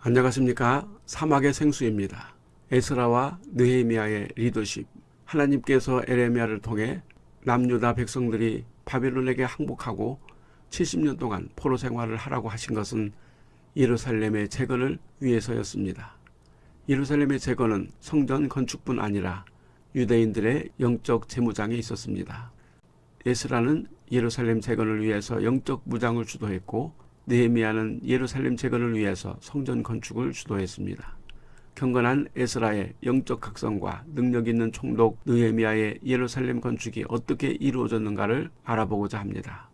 안녕하십니까 사막의 생수입니다. 에스라와 느헤미야의 리더십 하나님께서 에레미야를 통해 남유다 백성들이 바벨론에게 항복하고 70년 동안 포로 생활을 하라고 하신 것은 예루살렘의 재건을 위해서였습니다. 예루살렘의 재건은 성전 건축뿐 아니라 유대인들의 영적 재무장에 있었습니다. 에스라는 예루살렘 재건을 위해서 영적 무장을 주도했고 느헤미야는 예루살렘 재건을 위해서 성전 건축을 주도했습니다. 경건한 에스라의 영적 각성과 능력 있는 총독 느헤미야의 예루살렘 건축이 어떻게 이루어졌는가를 알아보고자 합니다.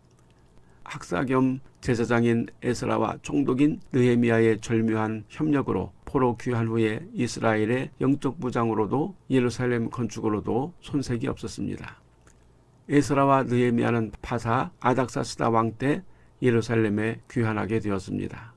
학사 겸 제사장인 에스라와 총독인 느헤미야의 절묘한 협력으로 포로 귀환 후에 이스라엘의 영적 무장으로도 예루살렘 건축으로도 손색이 없었습니다. 에스라와 느헤미야는 파사 아닥사스다 왕 때 예루살렘에 귀환하게 되었습니다.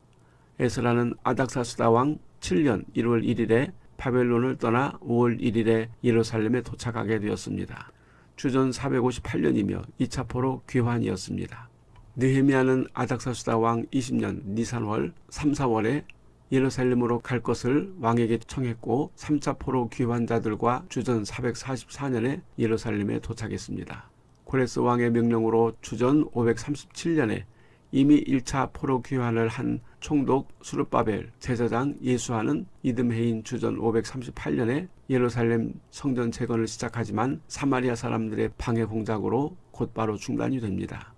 에스라는 아닥사스다 왕 7년 1월 1일에 바벨론을 떠나 5월 1일에 예루살렘에 도착하게 되었습니다. 주전 458년이며 2차 포로 귀환이었습니다. 느헤미야는 아닥사스다 왕 20년 니산월 3, 4월에 예루살렘으로 갈 것을 왕에게 청했고 3차 포로 귀환자들과 주전 444년에 예루살렘에 도착했습니다. 고레스 왕의 명령으로 주전 537년에 이미 1차 포로 귀환을 한 총독 수르바벨 제사장 예수하는 이듬해인 주전 538년에 예루살렘 성전 재건을 시작하지만 사마리아 사람들의 방해 공작으로 곧바로 중단이 됩니다.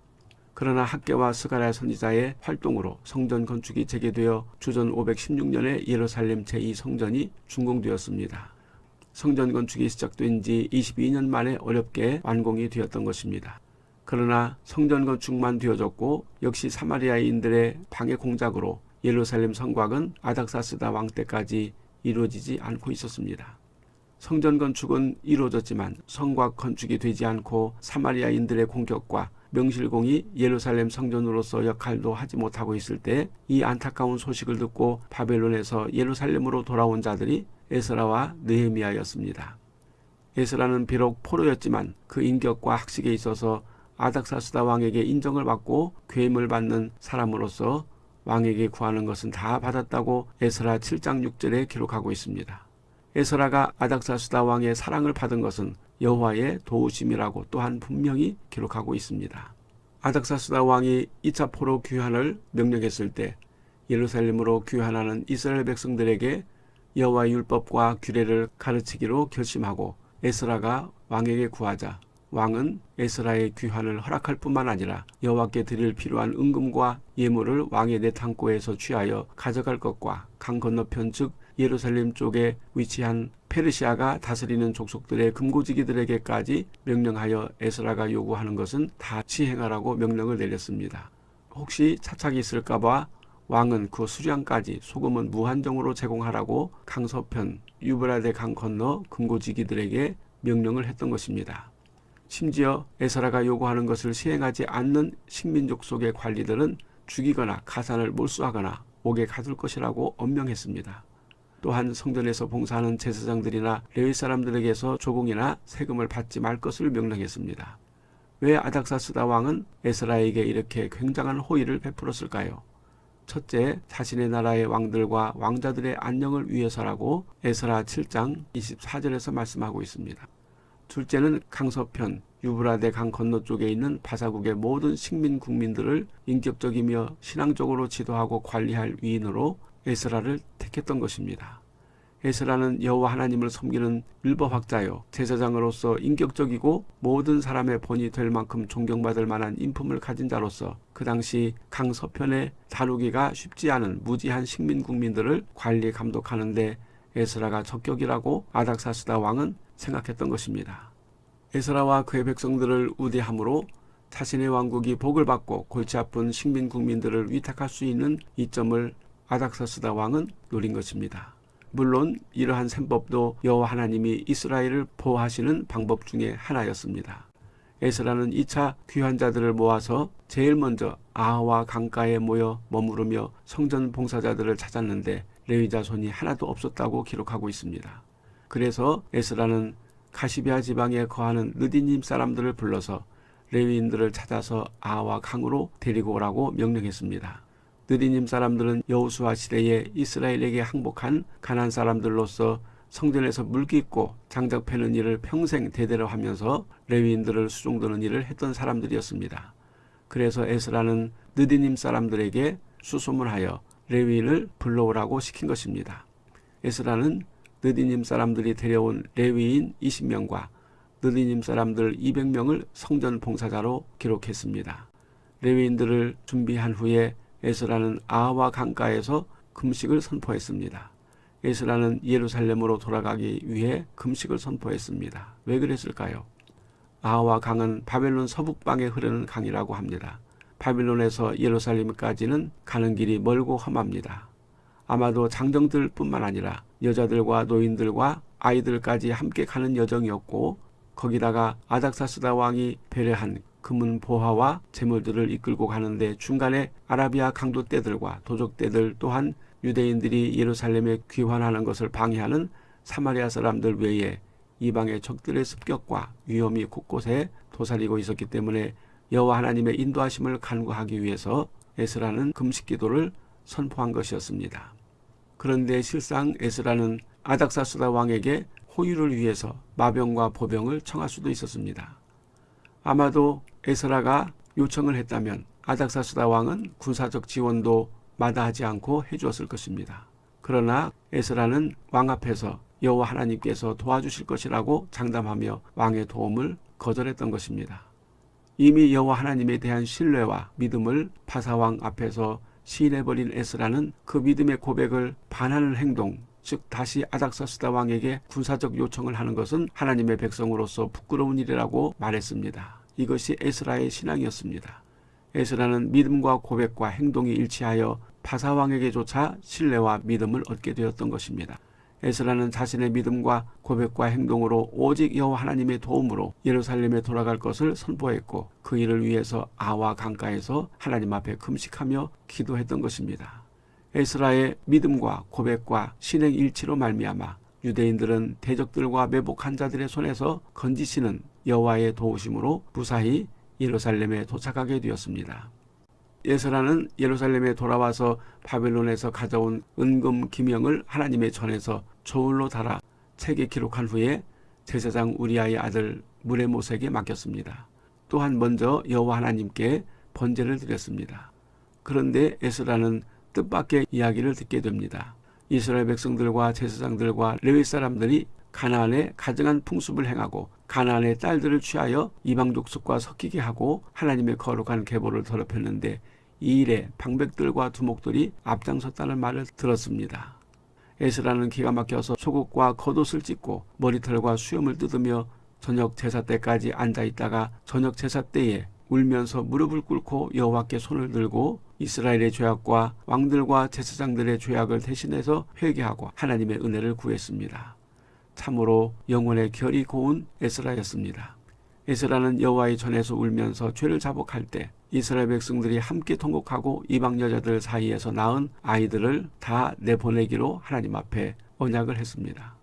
그러나 학계와 스가랴 선지자의 활동으로 성전 건축이 재개되어 주전 516년에 예루살렘 제2성전이 준공되었습니다. 성전 건축이 시작된 지 22년 만에 어렵게 완공이 되었던 것입니다. 그러나 성전 건축만 되어졌고 역시 사마리아인들의 방해 공작으로 예루살렘 성곽은 아닥사스다 왕 때까지 이루어지지 않고 있었습니다. 성전 건축은 이루어졌지만 성곽 건축이 되지 않고 사마리아인들의 공격과 명실공히 예루살렘 성전으로서 역할도 하지 못하고 있을 때 이 안타까운 소식을 듣고 바벨론에서 예루살렘으로 돌아온 자들이 에스라와 느헤미야였습니다. 에스라는 비록 포로였지만 그 인격과 학식에 있어서 아닥사스다 왕에게 인정을 받고 괴임을 받는 사람으로서 왕에게 구하는 것은 다 받았다고 에스라 7장 6절에 기록하고 있습니다. 에스라가 아닥사스다 왕의 사랑을 받은 것은 여호와의 도우심이라고 또한 분명히 기록하고 있습니다. 아닥사스다 왕이 2차 포로 귀환을 명령했을 때 예루살렘으로 귀환하는 이스라엘 백성들에게 여호와의 율법과 규례를 가르치기로 결심하고 에스라가 왕에게 구하자 왕은 에스라의 귀환을 허락할 뿐만 아니라 여호와께 드릴 필요한 은금과 예물을 왕의 내탕고에서 취하여 가져갈 것과 강 건너편 즉 예루살렘 쪽에 위치한 페르시아가 다스리는 족속들의 금고지기들에게까지 명령하여 에스라가 요구하는 것은 다 시행하라고 명령을 내렸습니다. 혹시 차착이 있을까봐 왕은 그 수량까지 소금은 무한정으로 제공하라고 강서편 유브라데 강 건너 금고지기들에게 명령을 했던 것입니다. 심지어 에스라가 요구하는 것을 시행하지 않는 식민족 속의 관리들은 죽이거나 가산을 몰수하거나 옥에 가둘 것이라고 엄명했습니다. 또한 성전에서 봉사하는 제사장들이나 레위 사람들에게서 조공이나 세금을 받지 말 것을 명령했습니다. 왜 아닥사스다 왕은 에스라에게 이렇게 굉장한 호의를 베풀었을까요? 첫째, 자신의 나라의 왕들과 왕자들의 안녕을 위해서라고 에스라 7장 24절에서 말씀하고 있습니다. 둘째는 강서편 유브라데 강 건너 쪽에 있는 바사국의 모든 식민 국민들을 인격적이며 신앙적으로 지도하고 관리할 위인으로 에스라를 택했던 것입니다. 에스라는 여호와 하나님을 섬기는 율법학자요 제사장으로서 인격적이고 모든 사람의 본이 될 만큼 존경받을 만한 인품을 가진 자로서 그 당시 강서편에 다루기가 쉽지 않은 무지한 식민 국민들을 관리 감독하는데 에스라가 적격이라고 아닥사스다 왕은 생각했던 것입니다. 에스라와 그의 백성들을 우대함으로 자신의 왕국이 복을 받고 골치 아픈 식민 국민들을 위탁할 수 있는 이점을 아닥사스다 왕은 노린 것입니다. 물론 이러한 셈법도 여호와 하나님이 이스라엘을 보호하시는 방법 중의 하나였습니다. 에스라는 2차 귀환자들을 모아서 제일 먼저 아하와 강가에 모여 머무르며 성전 봉사자들을 찾았는데 레위자 손이 하나도 없었다고 기록하고 있습니다. 그래서 에스라는 가시비아 지방에 거하는 느디님 사람들을 불러서 레위인들을 찾아서 아와 강으로 데리고 오라고 명령했습니다. 느디님 사람들은 여호수아 시대에 이스라엘에게 항복한 가난 사람들로서 성전에서 물깃고 장작 패는 일을 평생 대대로 하면서 레위인들을 수종드는 일을 했던 사람들이었습니다. 그래서 에스라는 느디님 사람들에게 수소문하여 레위인을 불러오라고 시킨 것입니다. 에스라는 느디님 사람들이 데려온 레위인 20명과 느디님 사람들 200명을 성전 봉사자로 기록했습니다. 레위인들을 준비한 후에 에스라는 아와 강가에서 금식을 선포했습니다. 에스라는 예루살렘으로 돌아가기 위해 금식을 선포했습니다. 왜 그랬을까요? 아와 강은 바벨론 서북방에 흐르는 강이라고 합니다. 바빌론에서 예루살렘까지는 가는 길이 멀고 험합니다. 아마도 장정들뿐만 아니라 여자들과 노인들과 아이들까지 함께 가는 여정이었고 거기다가 아닥사스다 왕이 배려한 금은 보화와 재물들을 이끌고 가는데 중간에 아라비아 강도떼들과 도적떼들 또한 유대인들이 예루살렘에 귀환하는 것을 방해하는 사마리아 사람들 외에 이방의 적들의 습격과 위험이 곳곳에 도사리고 있었기 때문에 여호와 하나님의 인도하심을 간구하기 위해서 에스라는 금식 기도를 선포한 것이었습니다. 그런데 실상 에스라는 아닥사스다 왕에게 호유를 위해서 마병과 보병을 청할 수도 있었습니다. 아마도 에스라가 요청을 했다면 아닥사스다 왕은 군사적 지원도 마다하지 않고 해주었을 것입니다. 그러나 에스라는 왕 앞에서 여호와 하나님께서 도와주실 것이라고 장담하며 왕의 도움을 거절했던 것입니다. 이미 여호와 하나님에 대한 신뢰와 믿음을 바사왕 앞에서 시인해버린 에스라는 그 믿음의 고백을 반하는 행동, 즉 다시 아닥사스다 왕에게 군사적 요청을 하는 것은 하나님의 백성으로서 부끄러운 일이라고 말했습니다. 이것이 에스라의 신앙이었습니다. 에스라는 믿음과 고백과 행동이 일치하여 바사왕에게조차 신뢰와 믿음을 얻게 되었던 것입니다. 에스라는 자신의 믿음과 고백과 행동으로 오직 여호와 하나님의 도움으로 예루살렘에 돌아갈 것을 선포했고 그 일을 위해서 아와 강가에서 하나님 앞에 금식하며 기도했던 것입니다. 에스라의 믿음과 고백과 신행 일치로 말미암아 유대인들은 대적들과 매복한 자들의 손에서 건지시는 여호와의 도우심으로 무사히 예루살렘에 도착하게 되었습니다. 예서라는 예루살렘에 돌아와서 바벨론에서 가져온 은금 기명을 하나님의 전에서 저울로 달아 책에 기록한 후에 제사장 우리아의 아들 무레모색에 맡겼습니다. 또한 먼저 여호와 하나님께 번제를 드렸습니다. 그런데 에스라는 뜻밖의 이야기를 듣게 됩니다. 이스라엘 백성들과 제사장들과 레위 사람들이 가나안에 가증한 풍습을 행하고 가나안의 딸들을 취하여 이방 족속과 섞이게 하고 하나님의 거룩한 계보를 더럽혔는데 이 일에 방백들과 두목들이 앞장섰다는 말을 들었습니다. 에스라는 기가 막혀서 속옷과 겉옷을 찢고 머리털과 수염을 뜯으며 저녁 제사 때까지 앉아 있다가 저녁 제사 때에 울면서 무릎을 꿇고 여호와께 손을 들고 이스라엘의 죄악과 왕들과 제사장들의 죄악을 대신해서 회개하고 하나님의 은혜를 구했습니다. 참으로 영혼의 결이 고운 에스라였습니다. 에스라는 여호와의 전에서 울면서 죄를 자복할 때 이스라엘 백성들이 함께 통곡하고 이방 여자들 사이에서 낳은 아이들을 다 내보내기로 하나님 앞에 언약을 했습니다.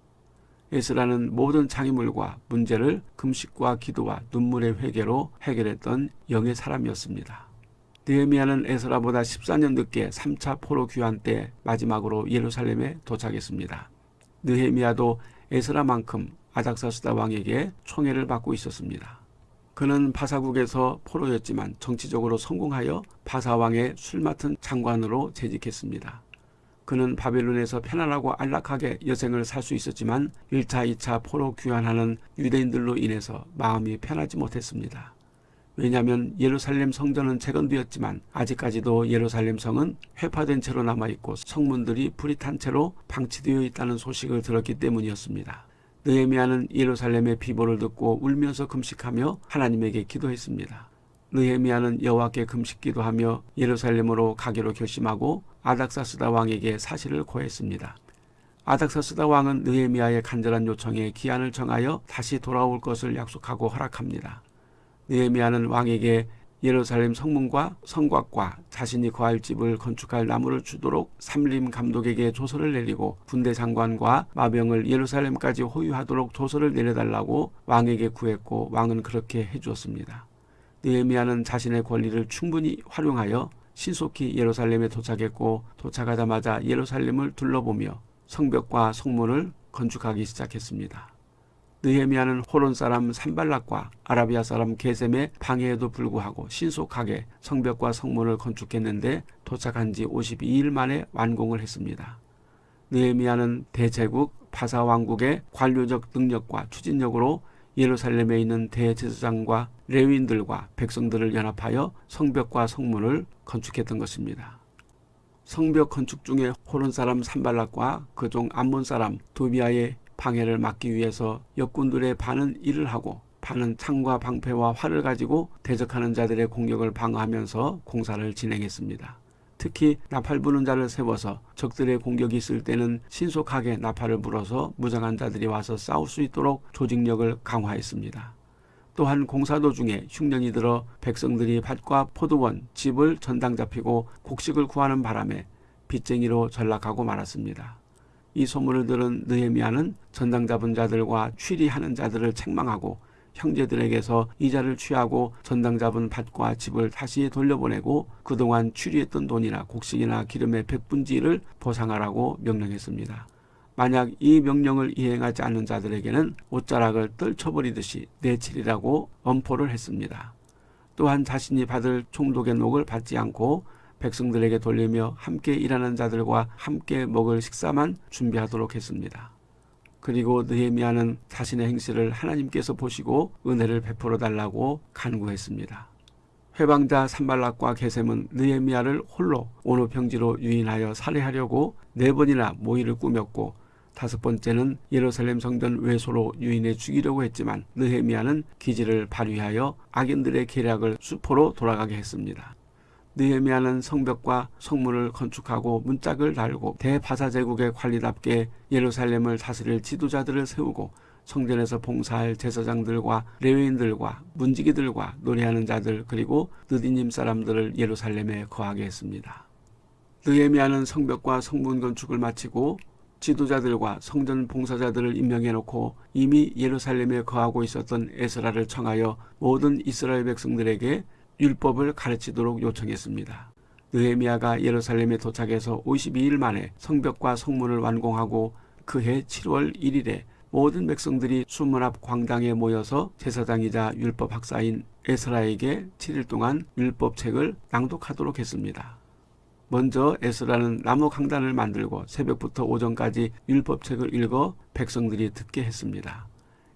에스라는 모든 장애물과 문제를 금식과 기도와 눈물의 회개로 해결했던 영의 사람이었습니다. 느헤미야는 에스라보다 14년 늦게 3차 포로 귀환 때 마지막으로 예루살렘에 도착했습니다. 느헤미야도 에스라만큼 아닥사스다 왕에게 총애를 받고 있었습니다. 그는 바사국에서 포로였지만 정치적으로 성공하여 바사왕의 술 맡은 장관으로 재직했습니다. 그는 바벨론에서 편안하고 안락하게 여생을 살 수 있었지만 1차, 2차 포로 귀환하는 유대인들로 인해서 마음이 편하지 못했습니다. 왜냐하면 예루살렘 성전은 재건되었지만 아직까지도 예루살렘 성은 회파된 채로 남아있고 성문들이 불이 탄 채로 방치되어 있다는 소식을 들었기 때문이었습니다. 느헤미야는 예루살렘의 비보를 듣고 울면서 금식하며 하나님에게 기도했습니다. 느헤미야는 여호와께 금식 기도하며 예루살렘으로 가기로 결심하고 아닥사스다 왕에게 사실을 고했습니다. 아닥사스다 왕은 느헤미야의 간절한 요청에 기한을 정하여 다시 돌아올 것을 약속하고 허락합니다. 느헤미야는 왕에게 예루살렘 성문과 성곽과 자신이 거할 집을 건축할 나무를 주도록 삼림 감독에게 조서를 내리고 군대 장관과 마병을 예루살렘까지 호위하도록 조서를 내려달라고 왕에게 구했고 왕은 그렇게 해주었습니다. 느헤미야는 자신의 권리를 충분히 활용하여 신속히 예루살렘에 도착했고 도착하자마자 예루살렘을 둘러보며 성벽과 성문을 건축하기 시작했습니다. 느헤미야는 호론 사람 산발락과 아라비아 사람 게셈의 방해에도 불구하고 신속하게 성벽과 성문을 건축했는데 도착한 지 52일 만에 완공을 했습니다. 느헤미야는 대제국 바사 왕국의 관료적 능력과 추진력으로 예루살렘에 있는 대제사장과 레위인들과 백성들을 연합하여 성벽과 성문을 건축했던 것입니다. 성벽 건축 중에 호론 사람 산발락과 그종 암몬 사람 도비아의 방해를 막기 위해서 역군들의 반은 일을 하고 반은 창과 방패와 활을 가지고 대적하는 자들의 공격을 방어하면서 공사를 진행했습니다. 특히 나팔 부는 자를 세워서 적들의 공격이 있을 때는 신속하게 나팔을 불어서 무장한 자들이 와서 싸울 수 있도록 조직력을 강화했습니다. 또한 공사 도중에 흉년이 들어 백성들이 밭과 포도원, 집을 전당 잡히고 곡식을 구하는 바람에 빚쟁이로 전락하고 말았습니다. 이 소문을 들은 느헤미야는 전당 잡은 자들과 취리하는 자들을 책망하고 형제들에게서 이자를 취하고 전당 잡은 밭과 집을 다시 돌려보내고 그동안 취리했던 돈이나 곡식이나 기름의 백분지를 보상하라고 명령했습니다. 만약 이 명령을 이행하지 않는 자들에게는 옷자락을 떨쳐버리듯이 내치리라고 엄포를 했습니다. 또한 자신이 받을 총독의 녹을 받지 않고 백성들에게 돌리며 함께 일하는 자들과 함께 먹을 식사만 준비하도록 했습니다. 그리고 느헤미야는 자신의 행실을 하나님께서 보시고 은혜를 베풀어 달라고 간구했습니다. 회방자 산발락과 게셈은 느헤미야를 홀로 오노 평지로 유인하여 살해하려고 네 번이나 모의를 꾸몄고 다섯 번째는 예루살렘 성전 외소로 유인해 죽이려고 했지만 느헤미야는 기지를 발휘하여 악인들의 계략을 수포로 돌아가게 했습니다. 느헤미야는 성벽과 성문을 건축하고 문짝을 달고 대바사 제국의 관리답게 예루살렘을 다스릴 지도자들을 세우고 성전에서 봉사할 제사장들과 레위인들과 문지기들과 노래하는 자들 그리고 느디님 사람들을 예루살렘에 거하게 했습니다. 느헤미야는 성벽과 성문 건축을 마치고 지도자들과 성전 봉사자들을 임명해 놓고 이미 예루살렘에 거하고 있었던 에스라를 청하여 모든 이스라엘 백성들에게 율법을 가르치도록 요청했습니다. 느헤미야가 예루살렘에 도착해서 52일 만에 성벽과 성문을 완공하고 그해 7월 1일에 모든 백성들이 수문 앞 광장에 모여서 제사장이자 율법 학사인 에스라에게 7일 동안 율법책을 낭독하도록 했습니다. 먼저 에스라는 나무 강단을 만들고 새벽부터 오전까지 율법책을 읽어 백성들이 듣게 했습니다.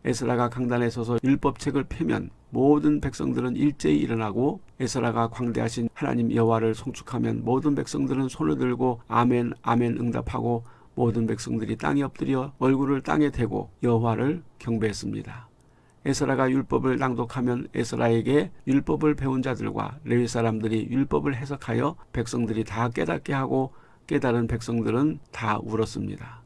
에스라가 강단에 서서 율법책을 펴면 모든 백성들은 일제히 일어나고 에스라가 광대하신 하나님 여호와를 송축하면 모든 백성들은 손을 들고 아멘 아멘 응답하고 모든 백성들이 땅에 엎드려 얼굴을 땅에 대고 여호와를 경배했습니다. 에스라가 율법을 낭독하면 에스라에게 율법을 배운 자들과 레위 사람들이 율법을 해석하여 백성들이 다 깨닫게 하고 깨달은 백성들은 다 울었습니다.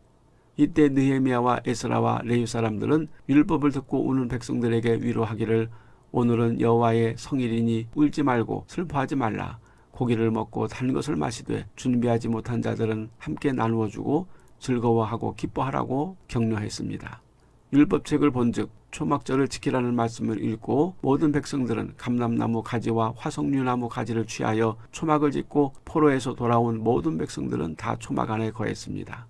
이때 느헤미야와 에스라와 레위 사람들은 율법을 듣고 우는 백성들에게 위로하기를 오늘은 여호와의 성일이니 울지 말고 슬퍼하지 말라. 고기를 먹고 단 것을 마시되 준비하지 못한 자들은 함께 나누어 주고 즐거워하고 기뻐하라고 격려했습니다. 율법책을 본즉 초막절을 지키라는 말씀을 읽고 모든 백성들은 감람나무 가지와 화석류나무 가지를 취하여 초막을 짓고 포로에서 돌아온 모든 백성들은 다 초막 안에 거했습니다.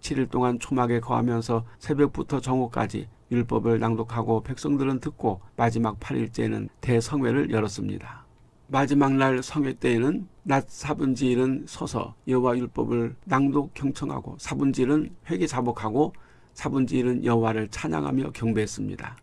7일 동안 초막에 거하면서 새벽부터 정오까지 율법을 낭독하고 백성들은 듣고 마지막 8일째는 대성회를 열었습니다. 마지막 날 성회 때에는 낮 사분지일은 서서 여호와 율법을 낭독 경청하고 사분지일은 회개 자복하고 사분지일은 여호와를 찬양하며 경배했습니다.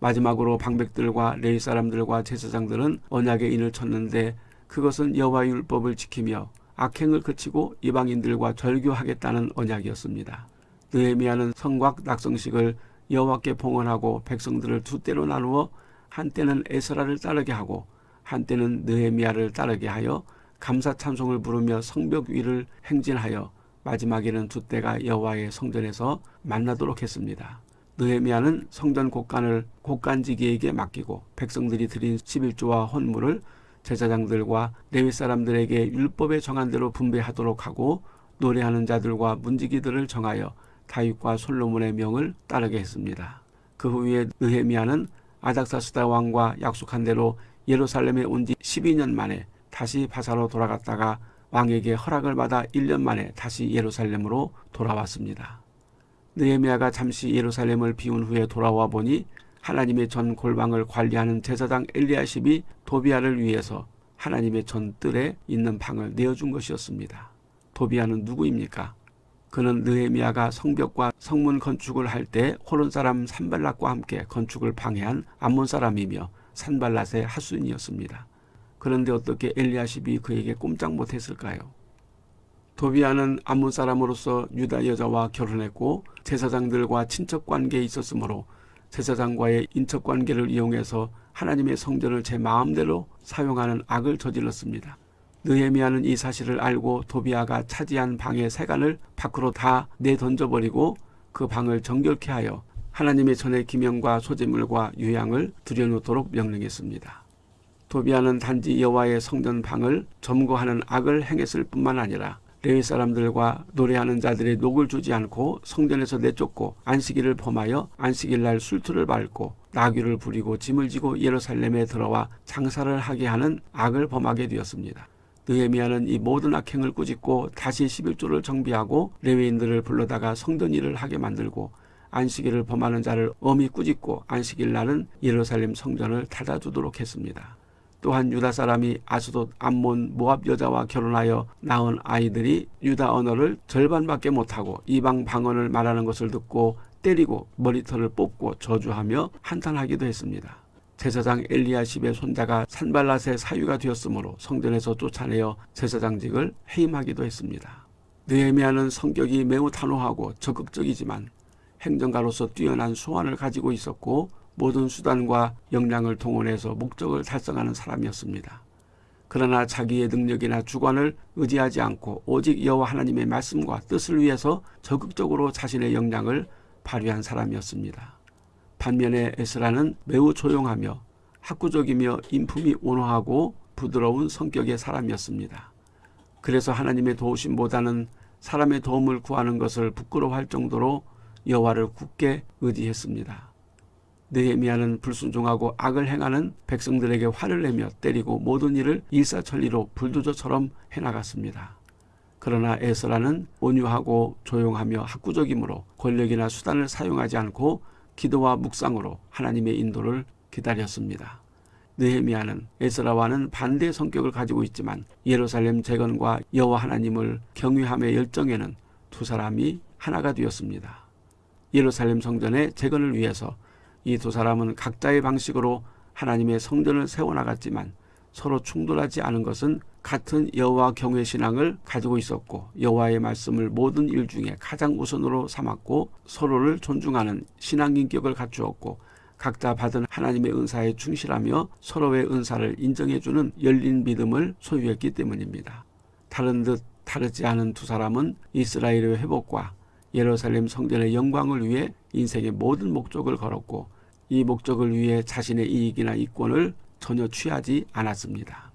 마지막으로 방백들과 레위 사람들과 제사장들은 언약의 인을 쳤는데 그것은 여호와 율법을 지키며 악행을 그치고 이방인들과 절교하겠다는 언약이었습니다. 느헤미야는 성곽 낙성식을 여호와께 봉헌하고 백성들을 두 때로 나누어 한때는 에스라를 따르게 하고 한때는 느헤미야를 따르게 하여 감사 찬송을 부르며 성벽 위를 행진하여 마지막에는 두 때가 여호와의 성전에서 만나도록 했습니다. 느헤미야는 성전 곳간을 곳간지기에게 맡기고 백성들이 드린 11조와 헌물을 제사장들과 레위 사람들에게 율법에 정한 대로 분배하도록 하고 노래하는 자들과 문지기들을 정하여 다윗과 솔로몬의 명을 따르게 했습니다. 그 후에 느헤미야는 아닥사스다 왕과 약속한 대로 예루살렘에 온 지 12년 만에 다시 바사로 돌아갔다가 왕에게 허락을 받아 1년 만에 다시 예루살렘으로 돌아왔습니다. 느헤미야가 잠시 예루살렘을 비운 후에 돌아와 보니 하나님의 전 골방을 관리하는 제사장 엘리야십이 도비아를 위해서 하나님의 전 뜰에 있는 방을 내어준 것이었습니다. 도비아는 누구입니까? 그는 느헤미야가 성벽과 성문 건축을 할 때 호론 사람 산발락과 함께 건축을 방해한 암몬 사람이며 산발랏의 하수인이었습니다. 그런데 어떻게 엘리야십이 그에게 꼼짝 못했을까요? 도비아는 암몬 사람으로서 유다 여자와 결혼했고 제사장들과 친척 관계에 있었으므로 제사장과의 인척 관계를 이용해서 하나님의 성전을 제 마음대로 사용하는 악을 저질렀습니다. 느헤미야는 이 사실을 알고 도비아가 차지한 방의 세간을 밖으로 다 내던져버리고 그 방을 정결케 하여 하나님의 전의 기명과 소재물과 유향을 들여놓도록 명령했습니다. 도비아는 단지 여호와의 성전 방을 점거하는 악을 행했을 뿐만 아니라 레위 사람들과 노래하는 자들의 녹을 주지 않고 성전에서 내쫓고 안식일을 범하여 안식일 날 술투를 밟고 나귀를 부리고 짐을 지고 예루살렘에 들어와 장사를 하게 하는 악을 범하게 되었습니다. 느헤미야는 이 모든 악행을 꾸짖고 다시 11조를 정비하고 레위인들을 불러다가 성전 일을 하게 만들고 안식일을 범하는 자를 엄히 꾸짖고 안식일 날은 예루살렘 성전을 닫아두도록 했습니다. 또한 유다 사람이 아스돗 암몬 모압 여자와 결혼하여 낳은 아이들이 유다 언어를 절반밖에 못하고 이방 방언을 말하는 것을 듣고 때리고 머리털을 뽑고 저주하며 한탄하기도 했습니다. 제사장 엘리야십의 손자가 산발랏의 사유가 되었으므로 성전에서 쫓아내어 제사장직을 해임하기도 했습니다. 느헤미야는 성격이 매우 단호하고 적극적이지만 행정가로서 뛰어난 수완을 가지고 있었고 모든 수단과 역량을 동원해서 목적을 달성하는 사람이었습니다. 그러나 자기의 능력이나 주관을 의지하지 않고 오직 여호와 하나님의 말씀과 뜻을 위해서 적극적으로 자신의 역량을 발휘한 사람이었습니다. 반면에 에스라는 매우 조용하며 학구적이며 인품이 온화하고 부드러운 성격의 사람이었습니다. 그래서 하나님의 도우심보다는 사람의 도움을 구하는 것을 부끄러워할 정도로 여호와를 굳게 의지했습니다. 느헤미야는 불순종하고 악을 행하는 백성들에게 화를 내며 때리고 모든 일을 일사천리로 불도저처럼 해나갔습니다. 그러나 에스라는 온유하고 조용하며 학구적이므로 권력이나 수단을 사용하지 않고 기도와 묵상으로 하나님의 인도를 기다렸습니다. 느헤미야는 에스라와는 반대의 성격을 가지고 있지만 예루살렘 재건과 여호와 하나님을 경외함의 열정에는 두 사람이 하나가 되었습니다. 예루살렘 성전의 재건을 위해서 이 두 사람은 각자의 방식으로 하나님의 성전을 세워나갔지만 서로 충돌하지 않은 것은 같은 여호와 경외 신앙을 가지고 있었고 여호와의 말씀을 모든 일 중에 가장 우선으로 삼았고 서로를 존중하는 신앙 인격을 갖추었고 각자 받은 하나님의 은사에 충실하며 서로의 은사를 인정해주는 열린 믿음을 소유했기 때문입니다. 다른 듯 다르지 않은 두 사람은 이스라엘의 회복과 예루살렘 성전의 영광을 위해 인생의 모든 목적을 걸었고 이 목적을 위해 자신의 이익이나 이권을 전혀 취하지 않았습니다.